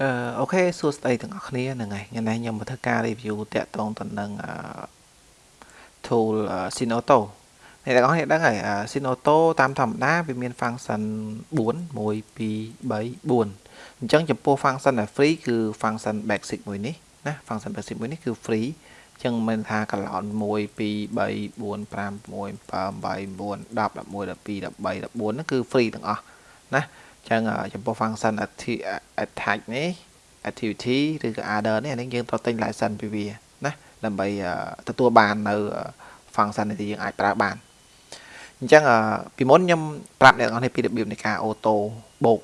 អឺអូខេសួស្តីទាំងអស់គ្នាហ្នឹងហើយថ្ងៃនេះខ្ញុំមកធ្វើការ review តាក់ទងទៅនឹង tool Sinoto អ្នកទាំងអស់គ្នាដឹងហើយ Sinoto តាមធម្មតាវាមាន function 4 1 2 3 4អញ្ចឹងចំពោះ function ដែល free គឺ function basic មួយនេះណា function basic មួយនេះគឺ free អញ្ចឹងមិនថា colon 1 2 3 4 5 6 7 8 9 10 11 12 13 14ហ្នឹងគឺ free ទាំងអស់ណា ចឹងចំពោះ function attach នេះ activity ឬក៏ order នេះអានេះយើងត្រូវទិញ license ពីវាណាដើម្បីទទួលបាននៅ function នេះយើងអាចប្រើបានអញ្ចឹងពីមុនខ្ញុំប្រាប់អ្នកទាំងអស់នេះពីរបៀបនៃការ auto បូក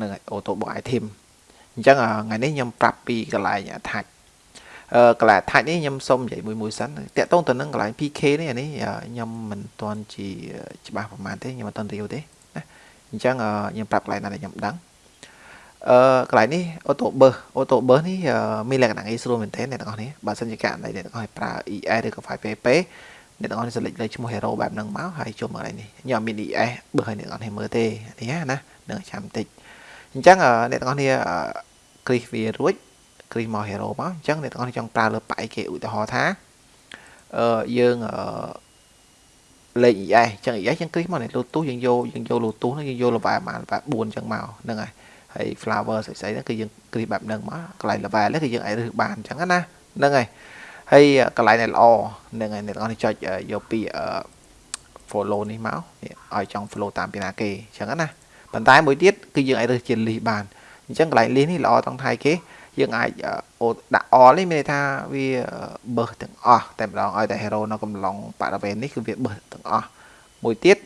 នឹង auto បូក item អញ្ចឹងថ្ងៃនេះខ្ញុំប្រាប់ពីកន្លែង attach អឺកន្លែង attach នេះខ្ញុំសុំនិយាយមួយមួយសិនតាក់ទងទៅនឹងកន្លែង PK នេះអានេះខ្ញុំមិនទាន់ជាច្បាស់ប្រហែលទេខ្ញុំមិនទាន់រៀវទេ អញ្ចឹងខ្ញុំប្រាប់កន្លែងណាដែលខ្ញុំដឹងអឺកន្លែងនេះ auto burst auto burst នេះមានលក្ខណៈងាយស្រួលមែនទែនអ្នកទាំងអស់នេះបើសិនជាករណីអ្នកទាំងអស់ប្រើ ES ឬក៏ 5PP អ្នកទាំងអស់នេះ select លើឈ្មោះ hero បែបហ្នឹងមកហើយចូលមកកន្លែងនេះខ្ញុំអត់មាន ES បើឲ្យអ្នកទាំងអស់នេះមើលទេនេះណានឹងចាំតិចអញ្ចឹងអ្នកទាំងអស់នេះ click វារួច click មក hero មកអញ្ចឹងអ្នកទាំងអស់នេះចង់ប្រើលើប៉ៃគេឧទាហរណ៍ថាអឺយើងអឺ លេខ ES អញ្ចឹង ES យើងគ្រីសមកនេះ Bluetooth យើងយកយើងយក Bluetooth ហ្នឹងយើងយក level ប្រហែល level 4អញ្ចឹងមកហ្នឹងហើយហើយ flower ស្អីស្អីហ្នឹងគឺយើងគ្រីសបែបហ្នឹងមកកន្លែង level ហ្នឹងគឺយើងអាចរើសបានអញ្ចឹងណាហ្នឹងហើយហើយកន្លែងដែលល្អហ្នឹងហើយអ្នកទាំងអស់នេះចុចយកពី follow នេះមកឲ្យចង់ follow តាមពីណាគេអញ្ចឹងណាប៉ុន្តែមួយទៀតគឺយើងអាចរើសជា list បានអញ្ចឹងកន្លែង list នេះល្អទាំងថៃគេ យើងអាចដាក់ all នេះមានន័យថាវាបើសទាំងអស់តែម្ដងឲ្យតែ hero នៅកំឡុងបរិវេណនេះគឺវាបើសទាំងអស់មួយទៀត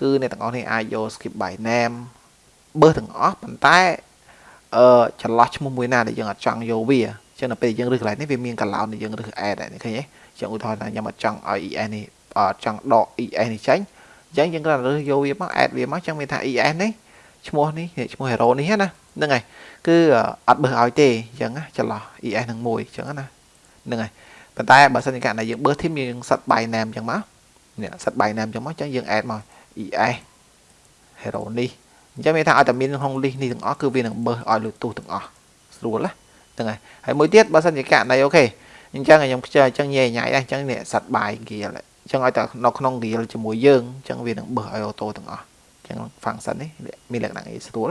គឺអ្នកទាំងអស់នេះអាចយក skip by name បើសទាំងអស់ប៉ុន្តែអឺចន្លោះឈ្មោះមួយណាដែលយើងអត់ចង់យកវាចឹងដល់ពេលយើងរើសកន្លែងនេះវាមានកន្លោនដែលយើងរើស add ដែរឃើញទេចឹងឧទាហរណ៍ថាខ្ញុំអត់ចង់ឲ្យ ES នេះអត់ចង់ដក ES នេះចេញអញ្ចឹងយើងគ្រាន់តែរើសយកវាមក add វាមកចឹងមានថា ES នេះ ឈ្មោះនេះឈ្មោះ hero នេះណាហ្នឹងហើយគឺអត់បើសឲ្យទេអញ្ចឹងចន្លោះ ES នឹងមួយអញ្ចឹងណាហ្នឹងហើយប៉ុន្តែបើសិនជាករណីយើងបើសធីមយើងសិត by name អញ្ចឹងមកនេះសិត by name អញ្ចឹងមកអញ្ចឹងយើង add មក ES hero នេះអញ្ចឹងមានថាឲ្យតែមានក្នុង list នេះទាំងអស់គឺវានឹងបើសឲ្យលើទូទាំងអស់ស្រួលណាហ្នឹងហើយហើយមួយទៀតបើសិនជាករណីអូខេអញ្ចឹងខ្ញុំខ្ជិលអញ្ចឹងញ៉ៃញ៉ៃដែរអញ្ចឹងនេះសិត by gear អញ្ចឹងឲ្យតែនៅក្នុង gear ជាមួយយើងអញ្ចឹងវានឹងបើសឲ្យអូតូទាំងអស់អញ្ចឹង function នេះមានលក្ខណៈងាយស្រួល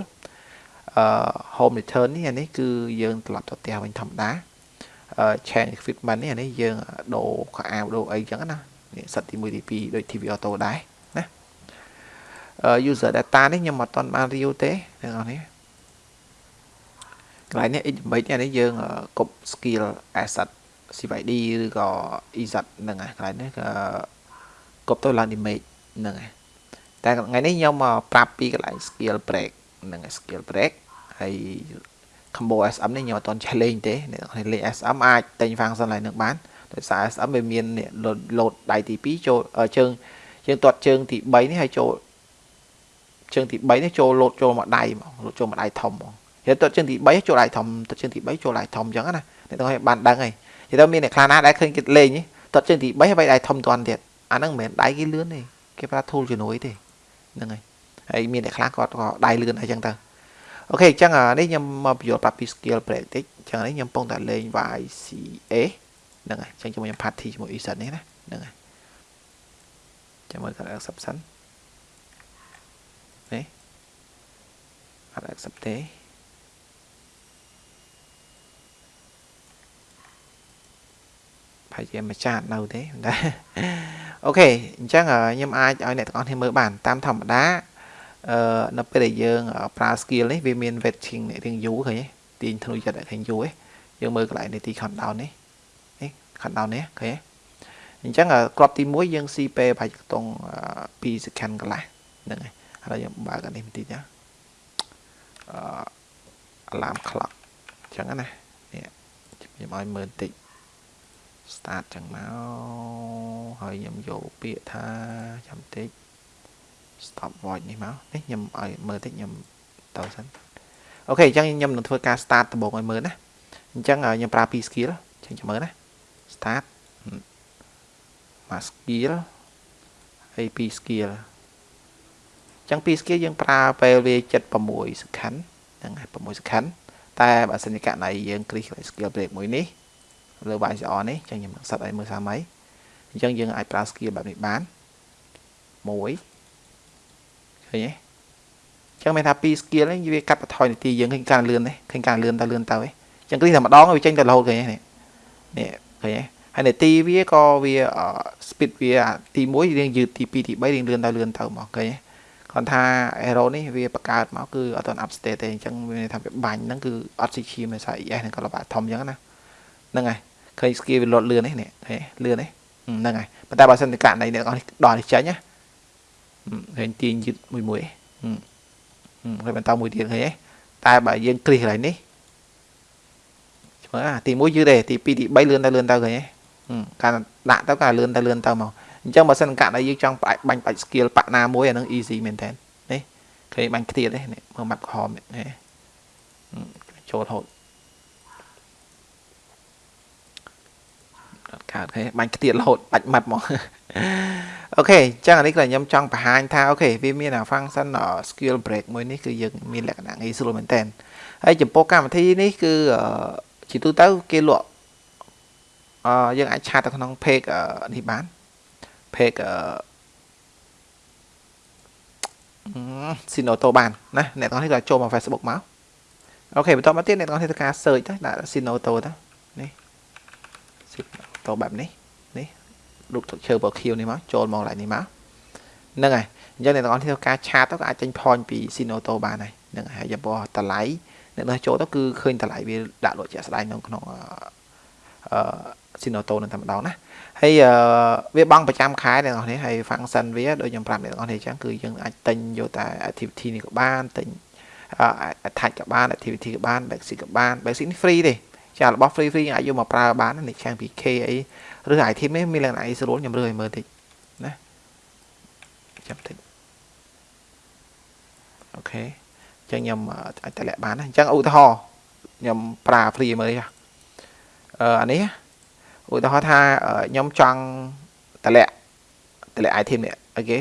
អឺ home return នេះអានេះគឺយើងត្រឡប់ទៅផ្ទះវិញធម្មតាអឺ change equipment នេះអានេះយើងដូរខោអាវដូរអីចឹងណានេះសិតទី1ទី2ដូច TV auto ដែរណាអឺ user data នេះខ្ញុំអត់ទាន់បាន review ទេទាំងអស់នេះកន្លែងនេះ image នេះយើងកុប skill asset CYD ឬក៏ EZ ហ្នឹងហើយកន្លែងនេះក៏កុបទៅឡើង image ហ្នឹងហើយ តែថ្ងៃនេះខ្ញុំមកប្រាប់ពីកន្លែង skill break ហ្នឹង skill break ហើយ combo SM នេះខ្ញុំអត់ទាន់ចេះលេងទេអ្នកនរលេង SM អាចតែញ function ឡើងនឹងបានដោយសារ SM វាមាន load ដៃទី2ចូលជើងជើងទាត់ជើងទី3នេះហើយចូលជើងទី3នេះចូល load ចូលមកដៃហ្មង load ចូលមកដៃធំហ្មងហើយទាត់ជើងទី3ចូលដៃធំទាត់ជើងទី3ចូលដៃធំអញ្ចឹងណាអ្នកទាំងឲ្យបានដឹងហើយនិយាយទៅមានអ្នកខ្លះណាដែលឃើញគេលេងទាត់ជើងទី3ហើយដៃធំតាន់ទៀតអាហ្នឹងមិនមែនដៃគេលឿនទេគេប្រើ tool ជំនួយទេ ហ្នឹងហើយហើយមានអ្នកខ្លះគាត់ក៏ដៃលឿនអីចឹងទៅអូខេអញ្ចឹងនេះខ្ញុំមកបញ្យល់ប្រាប់ពី skill break តិចអញ្ចឹងនេះខ្ញុំកំពុងតែលេង YCA ហ្នឹងហើយអញ្ចឹងជាមួយខ្ញុំ party ជាមួយ Ethan នេះណាហ្នឹងហើយចាំមើលគាត់ accept សិននេះអត់ accept ទេប្រហែលជាម្ចាស់នៅទេតែ អូខេអញ្ចឹងខ្ញុំអាចឲ្យអ្នកទាំងអស់គ្នាមើលបានតាមធម្មតាអឺនៅពេលដែលយើងប្រើ skill នេះវាមាន waiting រៀងយូរឃើញទេទាញធ្នុចិត្តឃើញយូរទេយើងមើលកន្លែងនេះទី countdown នេះនេះ countdown នេះឃើញទេអញ្ចឹងក្របទី1យើងស៊ីពេលប្រហែលខ្ទង់2 second កន្លះហ្នឹងហើយឥឡូវយើងបើកអានេះបន្តិចណាអឺ alarm clock អញ្ចឹងណានេះខ្ញុំឲ្យមើលបន្តិច start ចឹងមកហើយខ្ញុំយកពាក្យថាចាំតិច stop watch នេះមកនេះខ្ញុំឲ្យមើលតិចខ្ញុំទៅសិនអូខេអញ្ចឹងខ្ញុំនឹងធ្វើការ start ដំបូងឲ្យមើលណាអញ្ចឹងខ្ញុំប្រើពី skill អញ្ចឹងចាំមើលណា start មក skill ហើយពី skill អញ្ចឹងពី skill យើងប្រើពេលវា76 second ហ្នឹងហើយ6 second តែបើសិនជាករណីយើង click skill break មួយនេះ លើ YCR នេះចឹងខ្ញុំនឹងសិតឲ្យមើលសាមៃអញ្ចឹងយើងអាចប្រើ skill បែបនេះបានមួយឃើញទេចឹងមានថា2 skill នេះវាកាត់បន្ថយនាទីយើងឃើញការលឿនទេឃើញការលឿនទៅលឿនទៅឯងចឹងគ្រីតែម្ដងវាចេញទៅរហូតឃើញទេនេះឃើញទេហើយនាទីវាក៏វា speed វាទី1រៀងយឺតទី2ទី3រៀងលឿនទៅលឿនទៅមកឃើញទេគាត់ថា arrow នេះវាបង្កើតមកគឺអត់ទាន់ up state ទេអញ្ចឹងវាថាវាបាញ់ហ្នឹងគឺអត់ស៊ីឈាមដោយសារ ES ហ្នឹងក៏លបាធំអញ្ចឹងណាហ្នឹងហើយ ឃើញ skill វាលត់លឿននេះនេះឃើញលឿននេះហ្នឹងហើយប៉ុន្តែបើសិនតែករណីអ្នកនរនេះដល់នេះចេញណាឃើញទាញយឺតមួយមួយហើយបន្តមួយទៀតឃើញទេតែបើយើងគ្រីសកន្លែងនេះមើលទី1យឺតទេទី2ទី3លឿនទៅលឿនទៅឃើញទេការដាក់ទៅការលឿនទៅលឿនទៅមកអញ្ចឹងបើសិនកាក់ដែលយើងចង់បាញ់បាច់ skill បាក់ណាមួយអានឹង easy មែនតើនេះឃើញបាញ់ខ្ទៀតទេនេះមើលម៉ាប់ក្រហមនេះចូលហូតអត់ កើតឃើញបាញ់ខ្ទៀតរហូតបាច់ម៉ាត់មកអូខេអញ្ចឹងអានេះគឺខ្ញុំចង់បង្ហាញថាអូខេវាមានអា function skill break មួយនេះគឺយើងមានលក្ខណៈងាយស្រួលមែនតើហើយចំពោះកម្មវិធីនេះគឺជាទូទៅគេលក់អឺយើងអាចឆាតទៅក្នុង page នេះបាន page អឺ Sinoto បានណាអ្នកទាំងនេះក៏ចូលមក Facebook មកអូខេបន្តមកទៀតអ្នកទាំងនេះធ្វើការ search ទៅដាក់ Sinoto ទៅនេះ Sinoto បែបនេះនេះរូបឈើពណ៌ខៀវនេះមកចូលមក lại នេះមកហ្នឹងហើយអញ្ចឹងអ្នកទាំងអស់គ្នាធ្វើការឆាតទៅក៏អាចចេញ point ពី Sinoto បានហើយហ្នឹងហើយចំពោះតម្លៃអ្នកនោះចូលទៅគឺឃើញតម្លៃវាដាក់លក់ជាក់ស្ដែងនៅក្នុងអឺ Sinoto នឹងតែម្ដងណាហើយវាបង់ប្រចាំខែអ្នកនរនេះហើយ function វាដូចខ្ញុំប្រាប់អ្នកនរនេះអញ្ចឹងគឺយើងអាចទិញយកតែ activity នេះក៏បានទិញ attach ក៏បាន activity ក៏បាន basic ក៏បាន basic នេះ free ទេ ចារបស់ free free អាចយកមកប្រើបាននេះខាង PK អីឬ item នេះមានលក្ខណៈអីស្រួលខ្ញុំរើឲ្យមើលតិចណាចាំតិចអូខេអញ្ចឹងខ្ញុំអាចតម្លាក់បានណាអញ្ចឹងឧទាហរណ៍ខ្ញុំប្រើ free មើលនេះអឺអានេះឧទាហរណ៍ថាខ្ញុំចង់តម្លាក់តម្លាក់ item នេះអូខេ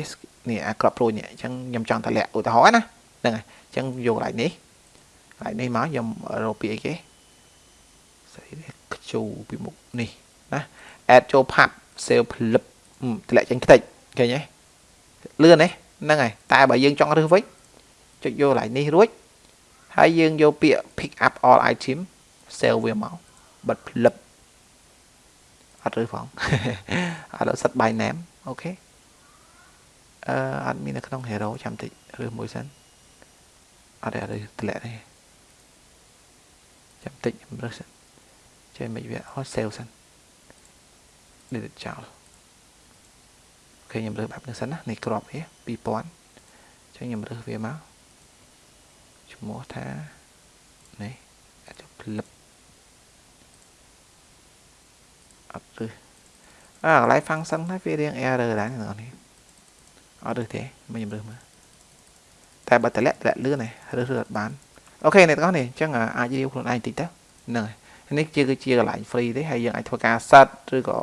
នេះអាក្របព្រួយនេះអញ្ចឹងខ្ញុំចង់តម្លាក់ឧទាហរណ៍ណាហ្នឹងហើយអញ្ចឹងយកកន្លែងនេះកន្លែងនេះមកខ្ញុំរកពីអីគេ ស្អីនេះខ្ជូពីមុខនេះណា add ចូល pub save ផ្លឹបតម្លាក់ចេញខ្ទេចឃើញទេលឿនទេហ្នឹងហើយតែបើយើងចង់រើសវិញចុចយកកន្លែងនេះរួចហើយយើងយកពាក្យ pick up all item save វាមកបិទផ្លឹបអត់ឬផងឥឡូវសិត by name អូខេអឺអត់មាននៅក្នុង hero ចាំតិចឬមួយសិនអត់ទេអត់ទេតម្លាក់ទេចាំតិចខ្ញុំរើសសិន ចេះមិនវាអត់ sale សិន delete ចោលអូខេខ្ញុំរើសបែបនេះសិនណានេះក្របវា2000អញ្ចឹងខ្ញុំរើសវាមកឈ្មោះថានេះអាចផ្លឹបអត់ឬអើកន្លែង function ហ្នឹងវារៀង error ដែរអ្នកនរនេះអត់ឬទេមិនខ្ញុំរើសមើលតែបើតម្លាក់តម្លាក់លឿនទេរើសរើសអត់បានអូខេអ្នកទាំងអស់នេះអញ្ចឹងអាចរៀវខ្លួនឯងតិចទៅហ្នឹងហើយ នេះជាគឺជាកន្លែង free ទេហើយយើងអាចធ្វើការ set ឬក៏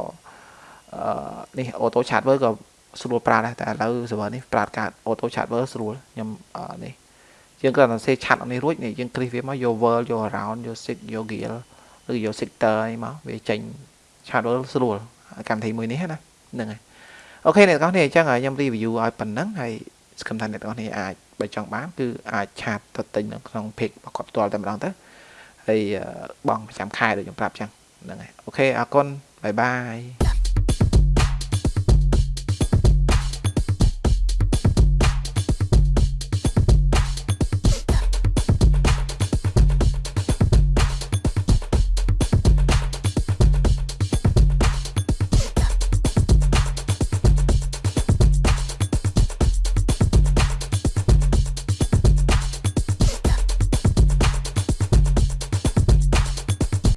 អឺនេះ auto chartwer ក៏ស្រួលប្រើដែរតែឥឡូវ server នេះប្រើការ auto chartwer ស្រួលខ្ញុំនេះយើងគ្រាន់តែសេឆាត់នេះរួចនេះយើងគ្រីសវាមកយក world យក around យក sig យក gear ឬយក sector អីមកវាចេញ Shadow ស្រួលកម្មវិធីមួយនេះណាហ្នឹងហើយអូខេអ្នកទាំងអស់គ្នាអញ្ចឹងខ្ញុំ review ឲ្យប៉ុណ្ណឹងហើយសង្ឃឹមថាអ្នកទាំងអស់គ្នាអាចបើចង់បានគឺអាចឆាតទៅទិញនៅក្នុង page របស់គាត់ផ្ទាល់តែម្ដងទៅ ហើយបងប្រចាំខែដូចខ្ញុំប្រាប់អញ្ចឹងហ្នឹងហើយអូខេអរគុណបាយបាយ